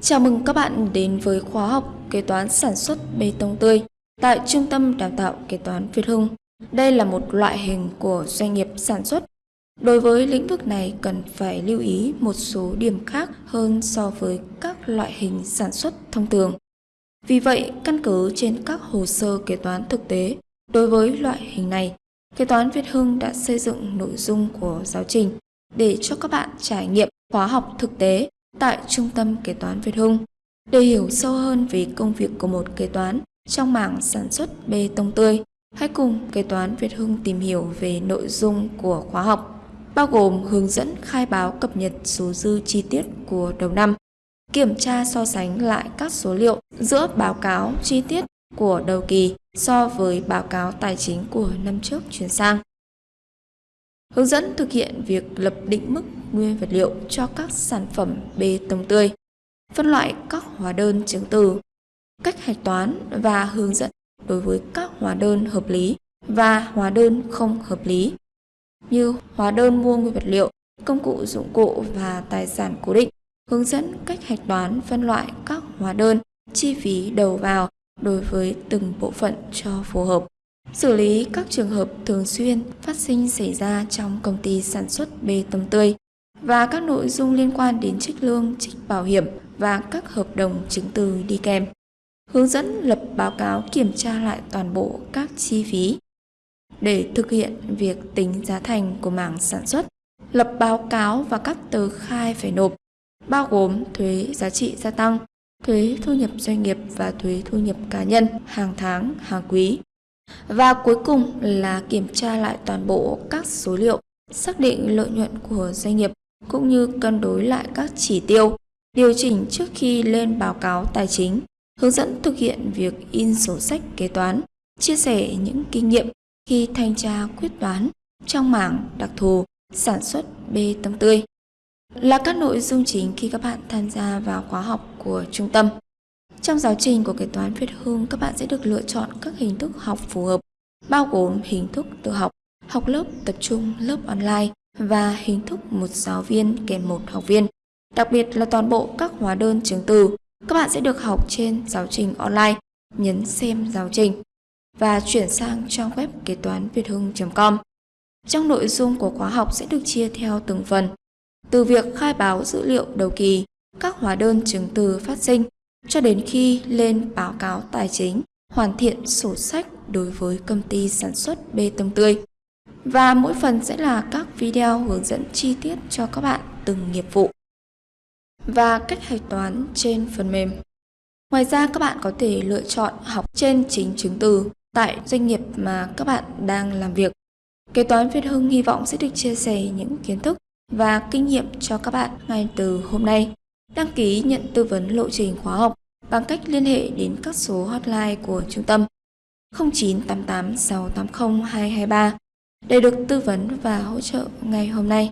Chào mừng các bạn đến với khóa học kế toán sản xuất bê tông tươi tại Trung tâm Đào tạo Kế toán Việt Hưng. Đây là một loại hình của doanh nghiệp sản xuất. Đối với lĩnh vực này cần phải lưu ý một số điểm khác hơn so với các loại hình sản xuất thông thường. Vì vậy, căn cứ trên các hồ sơ kế toán thực tế, đối với loại hình này, Kế toán Việt Hưng đã xây dựng nội dung của giáo trình để cho các bạn trải nghiệm khóa học thực tế tại Trung tâm Kế toán Việt Hưng để hiểu sâu hơn về công việc của một kế toán trong mảng sản xuất bê tông tươi. Hãy cùng Kế toán Việt Hưng tìm hiểu về nội dung của khóa học, bao gồm hướng dẫn khai báo cập nhật số dư chi tiết của đầu năm, kiểm tra so sánh lại các số liệu giữa báo cáo chi tiết của đầu kỳ so với báo cáo tài chính của năm trước chuyển sang. Hướng dẫn thực hiện việc lập định mức nguyên vật liệu cho các sản phẩm bê tông tươi, phân loại các hóa đơn chứng từ, cách hạch toán và hướng dẫn đối với các hóa đơn hợp lý và hóa đơn không hợp lý như hóa đơn mua nguyên vật liệu, công cụ dụng cụ và tài sản cố định, hướng dẫn cách hạch toán phân loại các hóa đơn, chi phí đầu vào đối với từng bộ phận cho phù hợp. Xử lý các trường hợp thường xuyên phát sinh xảy ra trong công ty sản xuất bê tông tươi và các nội dung liên quan đến trích lương, trích bảo hiểm và các hợp đồng chứng từ đi kèm. Hướng dẫn lập báo cáo kiểm tra lại toàn bộ các chi phí để thực hiện việc tính giá thành của mảng sản xuất, lập báo cáo và các tờ khai phải nộp, bao gồm thuế giá trị gia tăng, thuế thu nhập doanh nghiệp và thuế thu nhập cá nhân hàng tháng, hàng quý. Và cuối cùng là kiểm tra lại toàn bộ các số liệu, xác định lợi nhuận của doanh nghiệp cũng như cân đối lại các chỉ tiêu, điều chỉnh trước khi lên báo cáo tài chính, hướng dẫn thực hiện việc in sổ sách kế toán, chia sẻ những kinh nghiệm khi thanh tra quyết toán trong mảng đặc thù sản xuất bê tông tươi là các nội dung chính khi các bạn tham gia vào khóa học của trung tâm. Trong giáo trình của kế toán Việt Hương, các bạn sẽ được lựa chọn các hình thức học phù hợp, bao gồm hình thức tự học, học lớp tập trung, lớp online và hình thức một giáo viên kèm một học viên. Đặc biệt là toàn bộ các hóa đơn chứng từ, các bạn sẽ được học trên giáo trình online, nhấn xem giáo trình và chuyển sang trang web kế toán việt hưng.com. Trong nội dung của khóa học sẽ được chia theo từng phần, từ việc khai báo dữ liệu đầu kỳ, các hóa đơn chứng từ phát sinh cho đến khi lên báo cáo tài chính, hoàn thiện sổ sách đối với công ty sản xuất bê tông tươi. Và mỗi phần sẽ là các video hướng dẫn chi tiết cho các bạn từng nghiệp vụ và cách hạch toán trên phần mềm. Ngoài ra các bạn có thể lựa chọn học trên chính chứng từ tại doanh nghiệp mà các bạn đang làm việc. Kế toán Việt Hưng hy vọng sẽ được chia sẻ những kiến thức và kinh nghiệm cho các bạn ngay từ hôm nay. Đăng ký nhận tư vấn lộ trình khóa học bằng cách liên hệ đến các số hotline của trung tâm 0988 680 223 để được tư vấn và hỗ trợ ngay hôm nay.